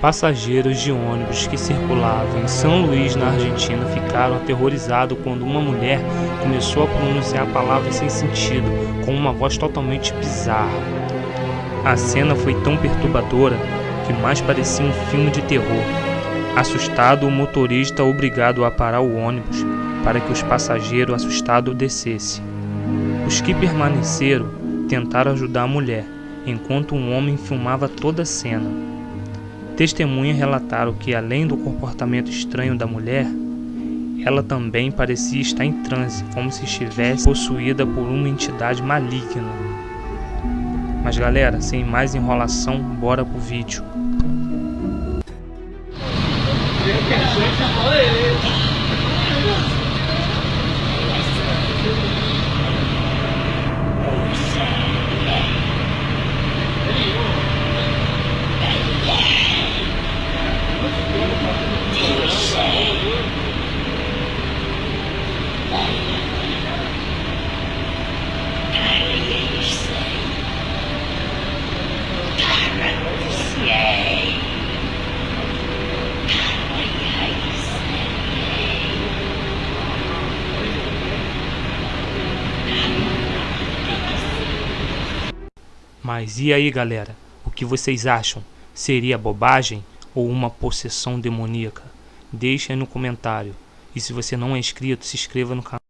Passageiros de ônibus que circulavam em São Luís, na Argentina, ficaram aterrorizados quando uma mulher começou a pronunciar palavras sem sentido, com uma voz totalmente bizarra. A cena foi tão perturbadora que mais parecia um filme de terror. Assustado, o motorista obrigado a parar o ônibus para que os passageiros assustados descessem. Os que permaneceram tentaram ajudar a mulher, enquanto um homem filmava toda a cena. Testemunhas relataram que, além do comportamento estranho da mulher, ela também parecia estar em transe, como se estivesse possuída por uma entidade maligna. Mas galera, sem mais enrolação, bora pro vídeo. Mas e aí galera, o que vocês acham? Seria bobagem ou uma possessão demoníaca? Deixe aí no comentário. E se você não é inscrito, se inscreva no canal.